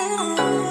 Oh.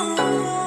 Oh.